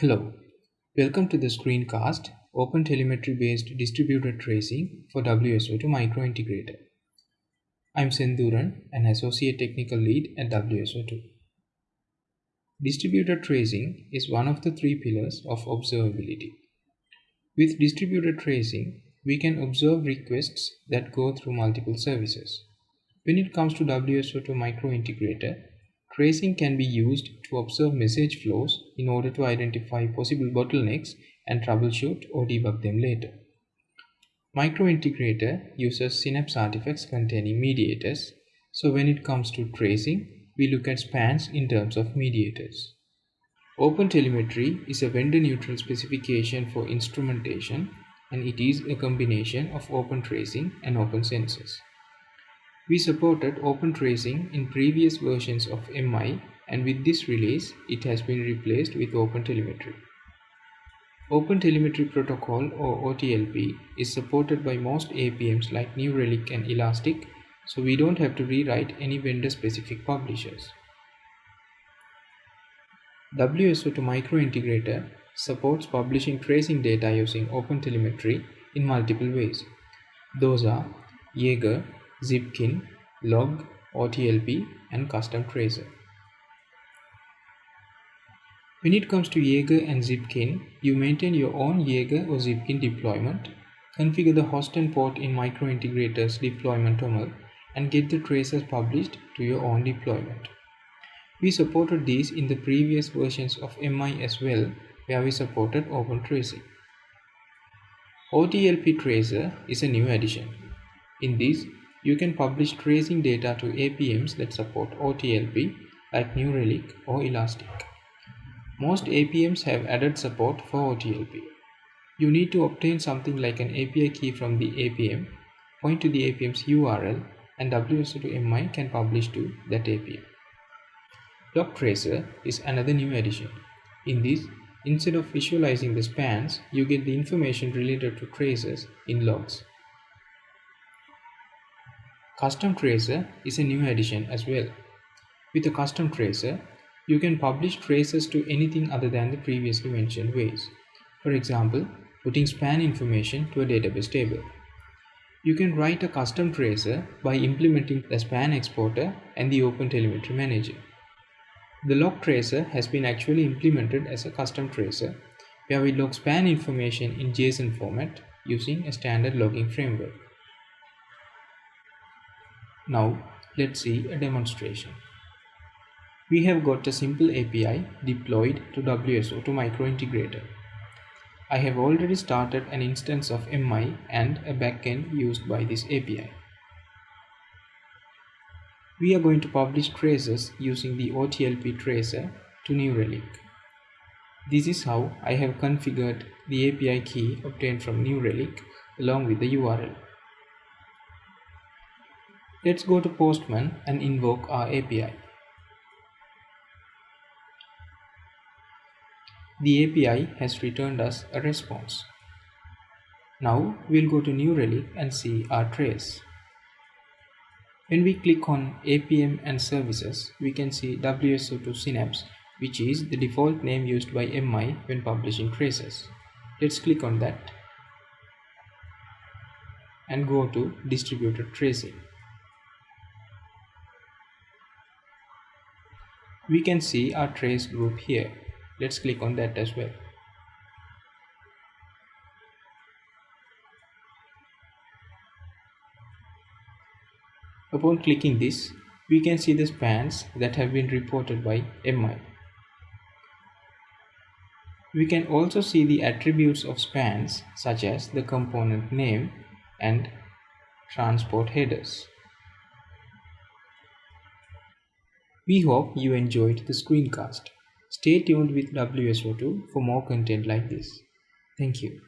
Hello, welcome to the screencast OpenTelemetry based distributed tracing for WSO2 microintegrator. I'm Sendhuran, an associate technical lead at WSO2. Distributed tracing is one of the three pillars of observability. With distributed tracing, we can observe requests that go through multiple services. When it comes to WSO2 microintegrator, Tracing can be used to observe message flows in order to identify possible bottlenecks and troubleshoot or debug them later. Microintegrator uses Synapse artifacts containing mediators, so when it comes to tracing, we look at spans in terms of mediators. OpenTelemetry is a vendor-neutral specification for instrumentation and it is a combination of Open Tracing and OpenCensus. We supported Open Tracing in previous versions of MI and with this release it has been replaced with OpenTelemetry. OpenTelemetry Protocol or OTLP is supported by most APMs like New Relic and Elastic so we don't have to rewrite any vendor specific publishers. WSO2 Microintegrator supports publishing tracing data using OpenTelemetry in multiple ways. Those are Jaeger, Zipkin, Log, OTLP, and Custom Tracer. When it comes to Jaeger and Zipkin, you maintain your own Jaeger or Zipkin deployment, configure the host and port in Microintegrator's deployment toml, and get the tracers published to your own deployment. We supported these in the previous versions of MI as well, where we supported Open Tracing. OTLP Tracer is a new addition. In this, you can publish tracing data to APMs that support OTLP like New Relic or Elastic. Most APMs have added support for OTLP. You need to obtain something like an API key from the APM, point to the APM's URL, and WSO2MI can publish to that APM. Log Tracer is another new addition. In this, instead of visualizing the spans, you get the information related to traces in logs. Custom Tracer is a new addition as well. With a custom tracer, you can publish traces to anything other than the previously mentioned ways. For example, putting span information to a database table. You can write a custom tracer by implementing the span exporter and the OpenTelemetry manager. The log tracer has been actually implemented as a custom tracer where we log span information in JSON format using a standard logging framework. Now let's see a demonstration. We have got a simple API deployed to WSO2 microintegrator. I have already started an instance of MI and a backend used by this API. We are going to publish traces using the OTLP tracer to New Relic. This is how I have configured the API key obtained from New Relic along with the URL. Let's go to Postman and invoke our API. The API has returned us a response. Now we'll go to New Relic and see our trace. When we click on APM and services, we can see WSO2 Synapse, which is the default name used by MI when publishing traces. Let's click on that and go to distributed tracing. We can see our trace group here. Let's click on that as well. Upon clicking this we can see the spans that have been reported by MI we can also see the attributes of spans such as the component name and transport headers We hope you enjoyed the screencast. Stay tuned with WSO2 for more content like this. Thank you.